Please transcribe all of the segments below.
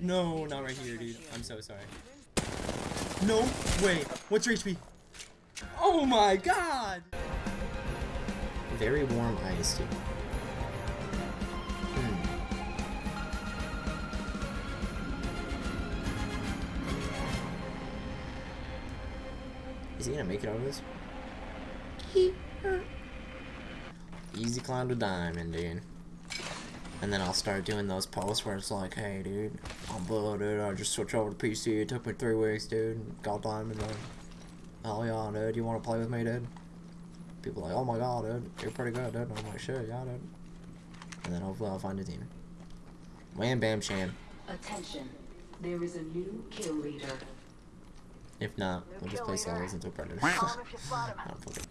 No, not right here, dude. I'm so sorry. No way. What's your HP? Oh my god! Very warm ice, dude. Hmm. Is he gonna make it out of this? Easy climb to diamond, dude. And then I'll start doing those posts where it's like, hey, dude, I'm blue, dude. I just switched over to PC. It took me three weeks, dude. Got diamond, dude. Oh, yeah, dude. You want to play with me, dude? People are like, oh my god, dude. You're pretty good, dude. I'm like, shit, yeah, dude. And then hopefully I'll find a team. Wham, bam, sham. Attention. There is a new kill leader. If not, we'll just play solos until Predator. I don't fucking-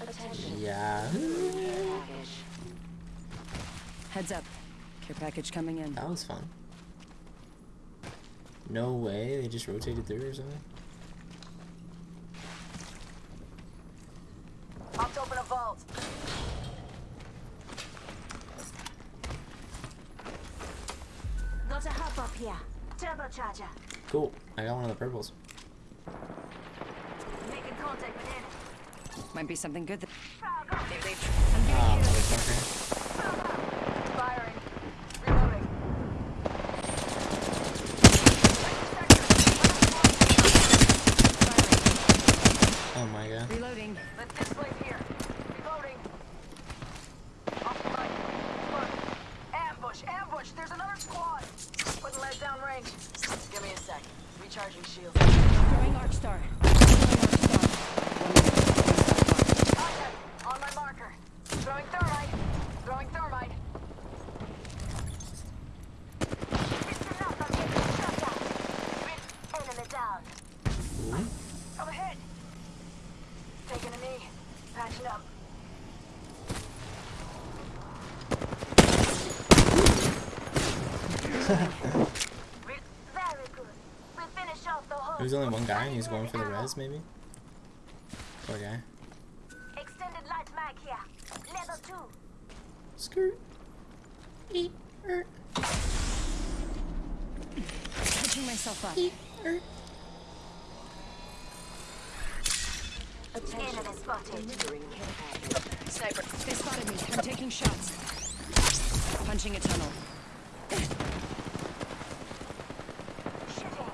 Attention. yeah. Heads up. Care package coming in. That was fun. No way, they just rotated through or something? Popped open a vault. Got a hop-up here. Turbocharger. Cool, I got one of the purples. Making contact with enemy. Might be something good. That Frag. Ah, motherfucker. Firing. Reloading. Oh my god. Reloading. Let's displace here. Reloading. Off. Look. Ambush, ambush. There's another squad. Putting lead down range. Give me a sec. Recharging shield. Throwing Arc Star. Throwing Arc Star. Contact. On my marker. Throwing thermite. Throwing thermite. Listen up, I'm getting shot at. Enemy down. Ooh. Come ahead. Taking a knee. Patching up. Re- Very good. We finish off the whole. There's only one guy and he's going for the res, maybe? Poor guy. Extended light mag here. Level two. Skirt. Eat. Er. Catching myself up. Eat. Er. Enemy spotted. Delivering. Sniper. They spotted me. I'm taking shots. Punching a tunnel. Shooting.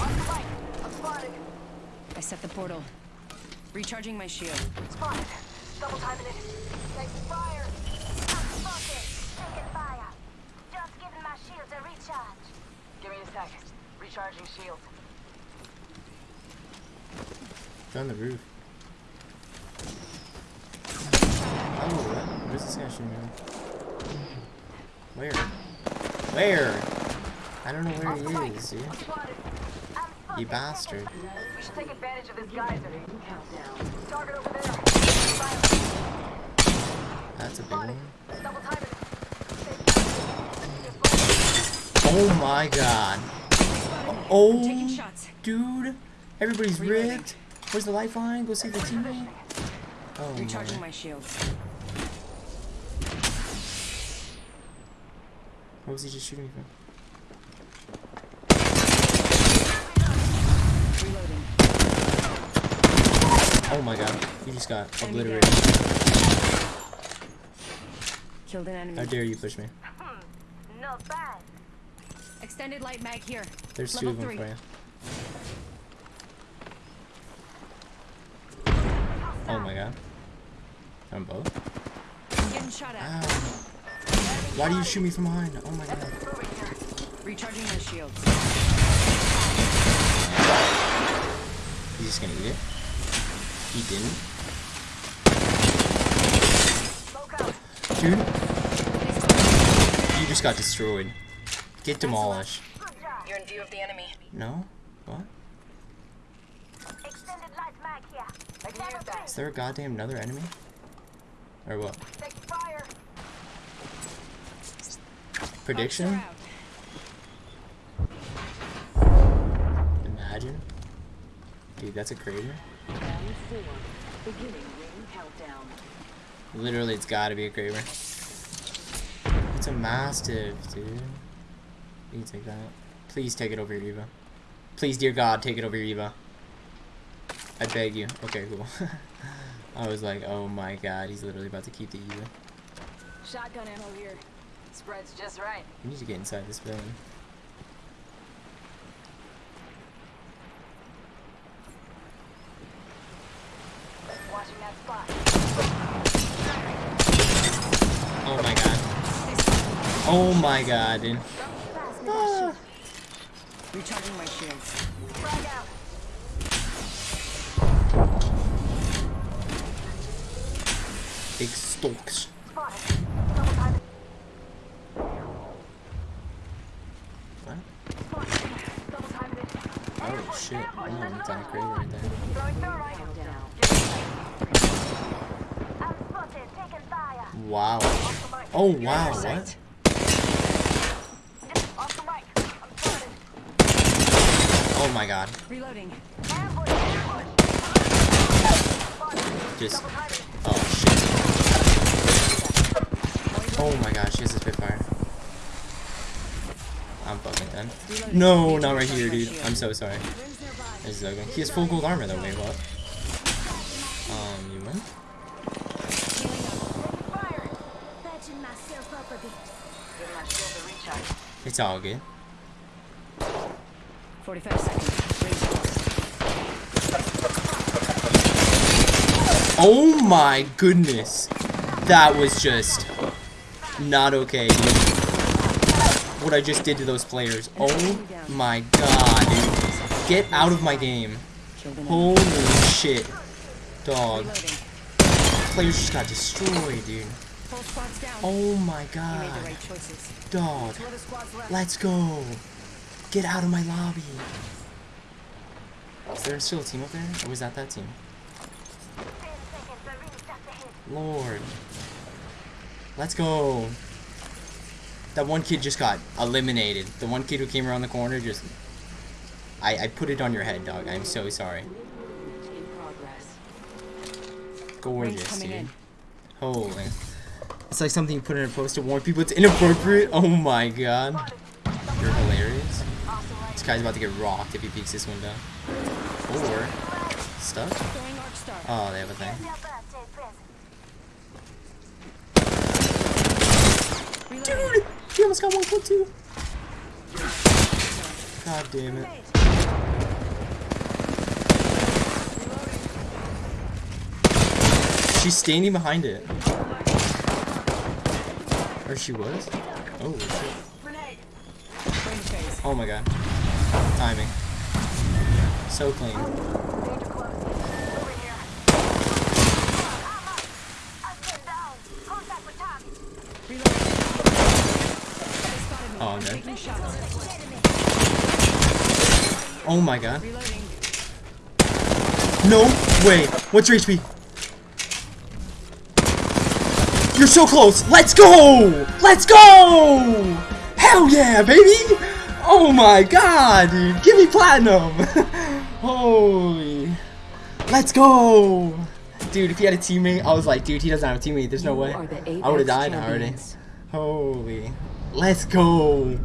On the. I'm spotted. I set the portal. Recharging my shield. Spotted. Double timing it. Taking fire. I'm. Taking fire. Just giving my shield a recharge. Give me a sec. Recharging shield. On the roof. Oh, what? Where's this guy shooting at? Where? Where? I don't know where Off the right. he is, dude. I'm spotted. I'm spotted. You bastard. We should take advantage of this geyser. Target over there. That's a big one. Double timing it. Oh my god. Oh, dude. Everybody's Reloading. Ripped. Where's the lifeline? Go save the teammate. Oh Recharging my. my shield. Where was he just shooting me from? Reloading. Oh my god. He just got Enemy obliterated. Killed an enemy. How enemy. dare you push me? Hmm. Not bad. Extended light mag here. There's two of them three. for you. Oh my god. On both? I'm getting shot at. Ow. Why do you shoot me from behind? Oh my god. Recharging my shield. He's just gonna eat it? He didn't? Dude, you just got destroyed. Get demolished. You're in view of the enemy. No? What? Extended light mag here. Is there a goddamn another enemy? Or what? Prediction? Imagine. Dude, that's a crater. Literally, it's gotta be a Kraber. It's a Mastiff, dude. You can take that. Please take it over your Eva. Please, dear God, take it over your Eva. I beg you. Okay, cool. I was like, oh my god, he's literally about to keep the Eva. Shotgun ammo here. Spreads just right. We need to get inside this building. Watching that spot. Oh my god. Oh my god, dude. Ah. Recharging my shields. Frag out. Big stalks. Spotted. Double time. What? Spotted. Double time it. Oh shit. Oh, it's on a Kraber right there. Throwing thermite. I'm spotted, taking fire. Wow. Off the mic. Oh wow, what? Sight. Off the mic. I'm spotted. Oh my god. Reloading. Ambush. Ambush. Just. Oh shit. Oh my gosh, she has a Spitfire. I'm fucking done. No, not right here, dude. I'm so sorry. This is ugly. He has full gold armor though, wait, what? Um, you win? Healing up. Fire. Patching myself up a bit. Give my shield a recharge. It's all good. 45 seconds. Oh my goodness. That was just not okay, dude. What I just did to those players. Oh my god, dude. Get out of my game. Holy shit. Dog. Players just got destroyed, dude. Oh my god. Dog. Let's go. Get out of my lobby. Is there still a team up there? Or was that that team? Lord. Let's go. That one kid just got eliminated. The one kid who came around the corner just... I, I put it on your head, dog. I'm so sorry. In progress. Rings Gorgeous, dude. Holy. It's like something you put in a post to warn people it's inappropriate. Oh my god. You're hilarious. This guy's about to get rocked if he peeks this window. Or... Stuck? Throwing arc star. Oh, they have a thing. Dude! He almost got one clip too. God damn it. She's standing behind it. Or she was? Oh, shit. Oh my god. Timing. So clean. Danger close. Moving here. I've been down. Contact with target. Reloading. They spotted me. Oh, dead. Oh my god. No way. What's your HP? You're so close. Let's go. Let's go. Hell yeah, baby. Oh my god, dude. Give me platinum. Holy. Let's go. Dude, if he had a teammate, I was like, dude, he doesn't have a teammate. There's no way. I would have died already. Holy. Let's go.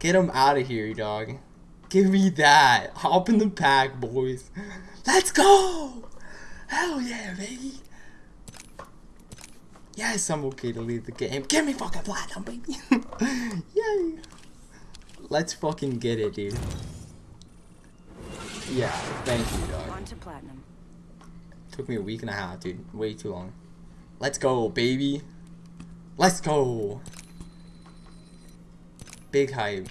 Get him out of here, dog. Give me that. Hop in the pack, boys. Let's go. Hell yeah, baby. Yes, I'm okay to leave the game. Give me fucking platinum, baby. Yay. Let's fucking get it, dude. Yeah, thank you, dog. On to platinum. Took me a week and a half, dude. Way too long. Let's go, baby. Let's go. Big hype.